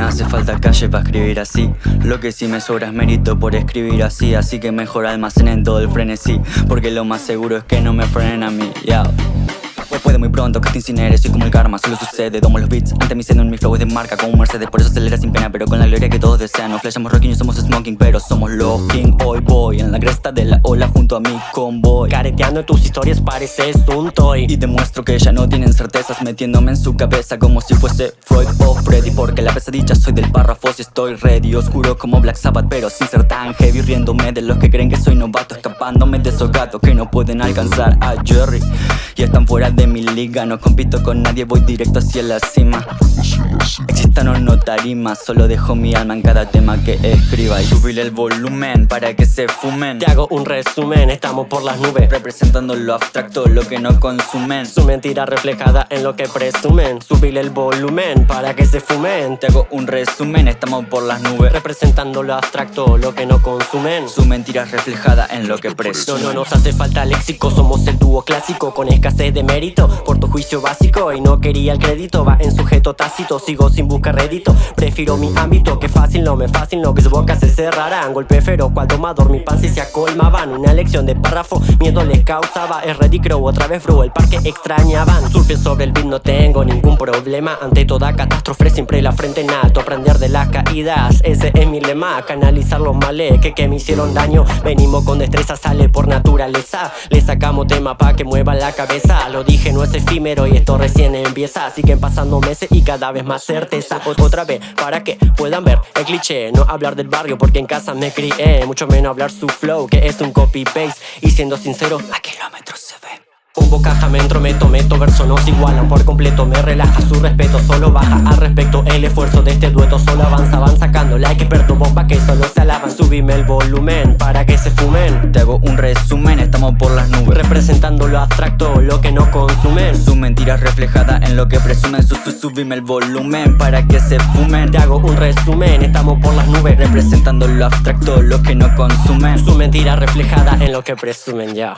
hace falta calle para escribir así. Lo que sí me sobra es mérito por escribir así. Así que mejor almacenen todo el frenesí. Porque lo más seguro es que no me frenen a mí. Pronto que te soy como el karma, solo sucede Domo los beats, ante mi seno en mi flow es de marca como un Mercedes Por eso acelera sin pena, pero con la gloria que todos desean No flashamos rocking, no somos smoking, pero somos los king Hoy voy en la cresta de la ola junto a mi convoy Careteando tus historias pareces un toy Y demuestro que ya no tienen certezas Metiéndome en su cabeza como si fuese Freud o Freddy Porque la pesadilla soy del párrafo si estoy ready Oscuro como Black Sabbath pero sin ser tan heavy Riéndome de los que creen que soy novato Escapándome de esos gatos que no pueden alcanzar a Jerry Y están fuera de mi liga No compito con nadie, voy directo hacia la cima. Existan o no tarimas Solo dejo mi alma en cada tema que escriba Y subirle el volumen para que se fumen. Te hago un resumen, estamos por las nubes. Representando lo abstracto, lo que no consumen. Su mentira reflejada en lo que presumen. Subirle el volumen para que se fumen. Te hago un resumen, estamos por las nubes. Representando lo abstracto, lo que no consumen. Su mentira reflejada en lo que presumen. No, no nos hace falta léxico, somos el dúo clásico Con escasez de mérito, por tu juicio básico. Y no quería el crédito, va en sujeto tácito. Sigo sin buscar rédito, prefiero mi ámbito Que fácil, no me fácil, no que su boca se cerrarán Golpe feroz, cual tomador, mi pan se acolmaban. Una lección de párrafo, miedo les causaba. Es ready crow, otra vez bro, el parque extrañaban. Surfe sobre el beat, no tengo ningún problema. Ante toda catástrofe, siempre la frente en alto. Aprender de las caídas, ese es mi lema. Canalizar los males que, que me hicieron daño. Venimos con destreza, sale por naturaleza. Le sacamos tema pa' que mueva la cabeza. Lo dije, no es efímero y esto recién empieza Siguen pasando meses y cada vez más certeza. Otra vez, para que puedan ver el cliché No hablar del barrio porque en casa me crié Mucho menos hablar su flow que es un copy-paste. Y siendo sincero, a kilómetros se ve. Pongo caja, me entrometo, meto verso no se igualan por completo Me relaja su respeto, solo baja al respecto El esfuerzo de este dueto solo avanza, van sacando like experto bomba que solo se alaban Subime el volumen para que se fumen. Te hago un resumen, estamos por las nubes. Representando lo abstracto, lo que no consumen Su mentira reflejada en lo que presumen su, su, Subime el volumen para que se fumen. Te hago un resumen, estamos por las nubes. Representando lo abstracto, lo que no consumen Su mentira reflejada en lo que presumen ya